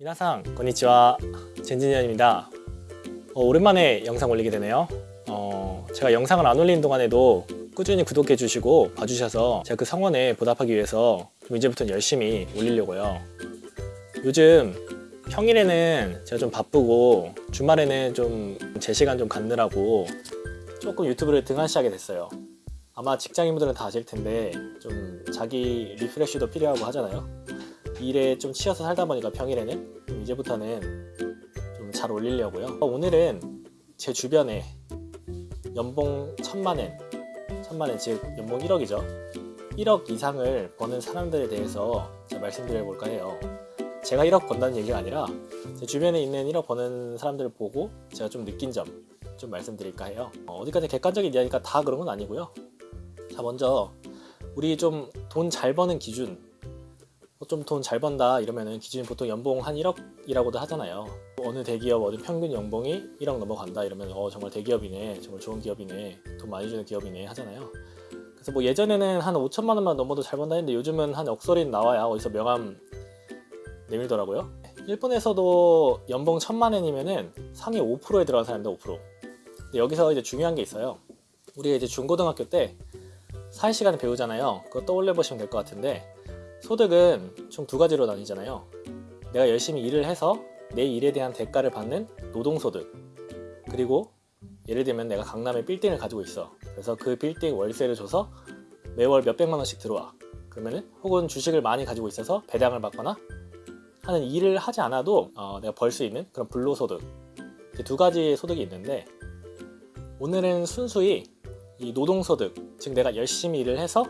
미나상 건니치와 젠진현입니다. 어, 오랜만에 영상 올리게 되네요. 어, 제가 영상을 안 올리는 동안에도 꾸준히 구독해 주시고 봐주셔서 제가 그 성원에 보답하기 위해서 좀 이제부터는 열심히 올리려고요. 요즘 평일에는 제가 좀 바쁘고 주말에는 좀 제 시간 좀 갖느라고 조금 유튜브를 등한시하게 됐어요. 아마 직장인분들은 다 아실 텐데 좀 자기 리프레쉬도 필요하고 하잖아요. 일에 좀 치여서 살다 보니까 평일에는 좀 이제부터는 좀 잘 올리려고요. 어, 오늘은 제 주변에 연봉 천만엔, 천만엔 즉 연봉 1억이죠. 1억 이상을 버는 사람들에 대해서 제가 말씀드려 볼까 해요. 제가 1억 번다는 얘기가 아니라 제 주변에 있는 1억 버는 사람들을 보고 제가 좀 느낀 점 좀 말씀드릴까 해요. 어, 어디까지 객관적인 이야기가 다 그런 건 아니고요. 자 먼저 우리 좀 돈 잘 버는 기준 어, 좀 돈 잘 번다 이러면은 기준이 보통 연봉 한 1억이라고도 하잖아요. 어느 대기업 어느 평균 연봉이 1억 넘어간다 이러면 어 정말 대기업이네 정말 좋은 기업이네 돈 많이 주는 기업이네 하잖아요. 그래서 뭐 예전에는 한 5천만 원만 넘어도 잘 번다 했는데 요즘은 한 억소리 나와야 어디서 명함 내밀더라고요. 일본에서도 연봉 천만 원이면은 상위 5%에 들어간 사람인데 5%. 근데 여기서 이제 중요한 게 있어요. 우리가 이제 중고등학교 때 사회 시간에 배우잖아요. 그거 떠올려 보시면 될 것 같은데 소득은 총 두 가지로 나뉘잖아요. 내가 열심히 일을 해서 내 일에 대한 대가를 받는 노동소득. 그리고 예를 들면 내가 강남에 빌딩을 가지고 있어. 그래서 그 빌딩 월세를 줘서 매월 몇백만 원씩 들어와. 그러면은 혹은 주식을 많이 가지고 있어서 배당을 받거나 하는 일을 하지 않아도 어, 내가 벌 수 있는 그런 불로소득. 두 가지의 소득이 있는데 오늘은 순수히 이 노동소득, 즉 내가 열심히 일을 해서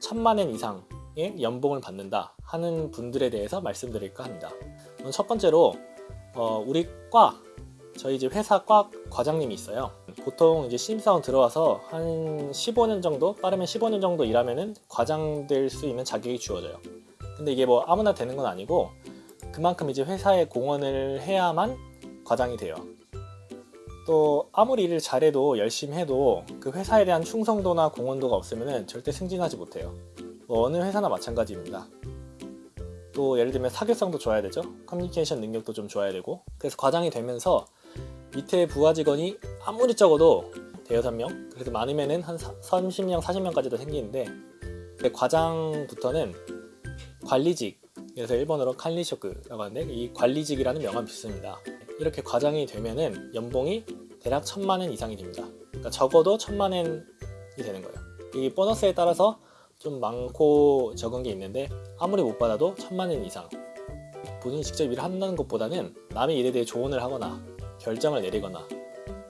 천만 원 이상의 연봉을 받는다 하는 분들에 대해서 말씀드릴까 합니다. 첫 번째로 어, 우리 과 저희 이제 회사 과 과장님이 있어요. 보통 이제 신입사원 들어와서 한 15년 정도 빠르면 15년 정도 일하면은 과장 될 수 있는 자격이 주어져요. 근데 이게 뭐 아무나 되는 건 아니고 그만큼 이제 회사에 공헌을 해야만 과장이 돼요. 또 아무리 일을 잘해도 열심히 해도 그 회사에 대한 충성도나 공헌도가 없으면 절대 승진하지 못해요. 뭐 어느 회사나 마찬가지입니다. 또 예를 들면 사교성도 좋아야 되죠. 커뮤니케이션 능력도 좀 좋아야 되고 그래서 과장이 되면서 밑에 부하 직원이 아무리 적어도 대여섯 명 그래도 많으면은 한 30명, 40명까지도 생기는데 과장부터는 관리직 그래서 일본어로 칼리쇼크라고 하는데 이 관리직이라는 명함이 붙습니다. 이렇게 과장이 되면은 연봉이 대략 천만 원 이상이 됩니다. 그러니까 적어도 천만 원이 되는 거예요. 이 보너스에 따라서 좀 많고 적은 게 있는데 아무리 못 받아도 천만 원 이상. 본인이 직접 일을 한다는 것보다는 남의 일에 대해 조언을 하거나 결정을 내리거나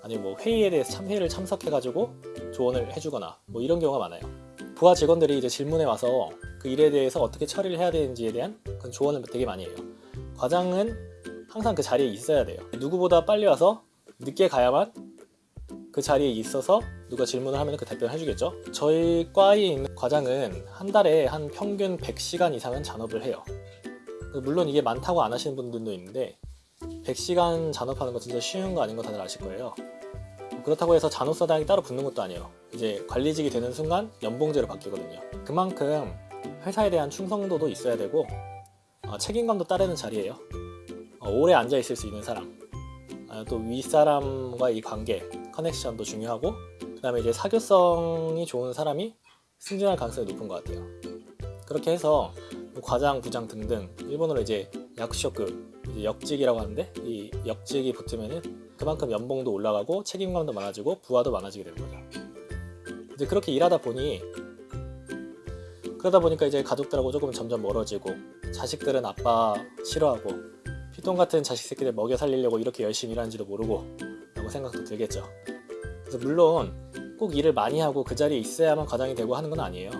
아니면 뭐 회의에 대해서 참 회의를 참석해 가지고 조언을 해주거나 뭐 이런 경우가 많아요. 부하 직원들이 이제 질문에 와서 그 일에 대해서 어떻게 처리를 해야 되는지에 대한 그런 조언을 되게 많이 해요. 과장은 항상 그 자리에 있어야 돼요. 누구보다 빨리 와서 늦게 가야만 그 자리에 있어서 누가 질문을 하면 그 답변을 해주겠죠. 저희 과에 있는 과장은 한 달에 한 평균 100시간 이상은 잔업을 해요. 물론 이게 많다고 안 하시는 분들도 있는데 100시간 잔업하는 거 진짜 쉬운 거 아닌 거 다들 아실 거예요. 그렇다고 해서 잔업사당이 따로 붙는 것도 아니에요. 이제 관리직이 되는 순간 연봉제로 바뀌거든요. 그만큼 회사에 대한 충성도도 있어야 되고 어, 책임감도 따르는 자리예요. 어, 오래 앉아 있을 수 있는 사람, 아, 또 윗사람과의 이 관계, 커넥션도 중요하고 그 다음에 이제 사교성이 좋은 사람이 승진할 가능성이 높은 것 같아요. 그렇게 해서 과장, 부장 등등 일본어로 이제 약쇼크, 이제 역직이라고 하는데 이 역직이 붙으면은 그만큼 연봉도 올라가고 책임감도 많아지고 부하도 많아지게 되는 거죠. 이제 그렇게 일하다 보니 그러다 보니까 이제 가족들하고 조금 점점 멀어지고 자식들은 아빠 싫어하고 피통 같은 자식 새끼들 먹여 살리려고 이렇게 열심히 일하는지도 모르고 생각도 들겠죠. 그래서 물론 꼭 일을 많이 하고 그 자리에 있어야만 과장이 되고 하는 건 아니에요.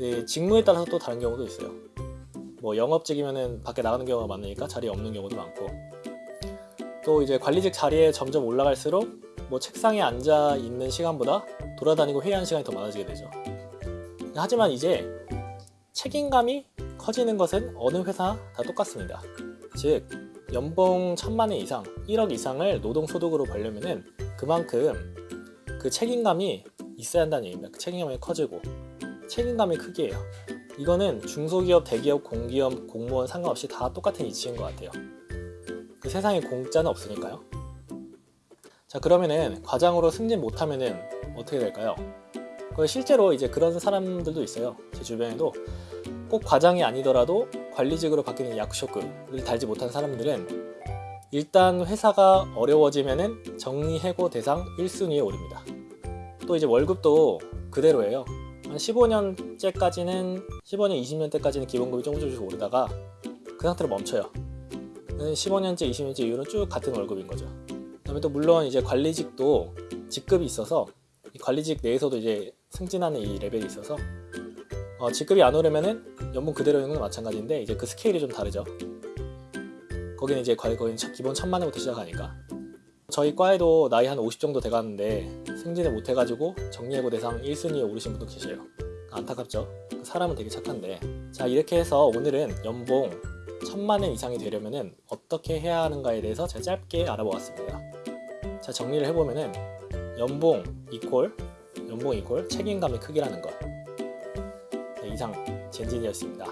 예, 직무에 따라서 또 다른 경우도 있어요. 뭐 영업직이면은 밖에 나가는 경우가 많으니까 자리에 없는 경우도 많고 또 이제 관리직 자리에 점점 올라갈수록 뭐 책상에 앉아 있는 시간보다 돌아다니고 회의하는 시간이 더 많아지게 되죠. 하지만 이제 책임감이 커지는 것은 어느 회사 다 똑같습니다. 즉 연봉 천만 원 이상, 1억 이상을 노동소득으로 벌려면은 그만큼 그 책임감이 있어야 한다는 얘기입니다. 그 책임감이 커지고 책임감이 크게 해요. 이거는 중소기업, 대기업, 공기업, 공무원 상관없이 다 똑같은 이치인 것 같아요. 그 세상에 공짜는 없으니까요. 자 그러면은 과장으로 승진 못하면은 어떻게 될까요? 그 실제로 이제 그런 사람들도 있어요. 제 주변에도 꼭 과장이 아니더라도 관리직으로 바뀌는 약쇼크를 달지 못한 사람들은 일단 회사가 어려워지면은 정리해고 대상 1순위에 오릅니다. 또 이제 월급도 그대로예요. 한 15년째까지는 15년, 20년 때까지는 기본급이 조금 조금씩 오르다가 그 상태로 멈춰요. 15년째, 20년째 이후로 쭉 같은 월급인 거죠. 그다음에 또 물론 이제 관리직도 직급이 있어서 이 관리직 내에서도 이제 승진하는 이 레벨이 있어서 어, 직급이 안 오르면은 연봉 그대로인 건 마찬가지인데 이제 그 스케일이 좀 다르죠. 거기는 이제 첫- 기본 천만 원부터 시작하니까 저희 과에도 나이 한 50 정도 돼가는데 승진을 못 해가지고 정리해고 대상 1순위에 오르신 분도 계세요. 안타깝죠. 그 사람은 되게 착한데 자 이렇게 해서 오늘은 연봉 천만 원 이상이 되려면 은 어떻게 해야 하는가에 대해서 제가 짧게 알아보았습니다. 자 정리를 해보면 은 연봉 이퀄 연봉 이퀄 책임감의 크기라는 것 네, 이상 젠진이었습니다.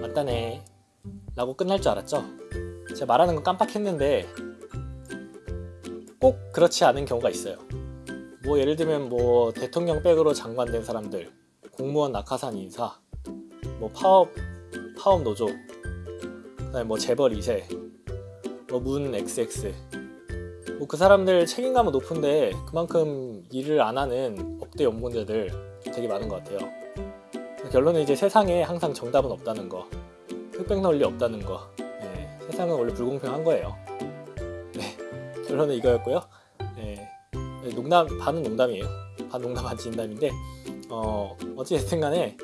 맞다네 라고 끝날 줄 알았죠? 제가 말하는 건 깜빡했는데 꼭 그렇지 않은 경우가 있어요. 뭐 예를 들면 뭐 대통령 백으로 장관된 사람들, 공무원 낙하산 인사, 뭐 파업 파업 노조, 그다음에 뭐 재벌 2세, 뭐문 XX, 뭐 그 사람들 책임감은 높은데 그만큼 일을 안 하는 억대 연봉자들 되게 많은 것 같아요. 결론은 이제 세상에 항상 정답은 없다는 거, 흑백 논리 없다는 거. 네, 세상은 원래 불공평한 거예요. 네, 결론은 이거였고요. 네, 네, 농담 반은 농담이에요. 반 농담 반 진담인데 어 어찌됐든 간에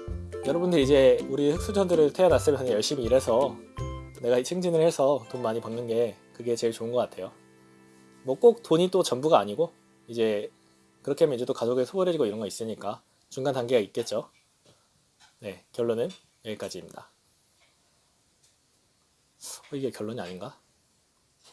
여러분들 이제 우리 흑수저들을 태어났으면 열심히 일해서 내가 승진을 해서 돈 많이 버는 게 그게 제일 좋은 것 같아요. 뭐 꼭 돈이 또 전부가 아니고 이제 그렇게 하면 이제 또 가족에 소홀해지고 이런 거 있으니까 중간 단계가 있겠죠. 네 결론은 여기까지입니다. 어, 이게 결론이 아닌가?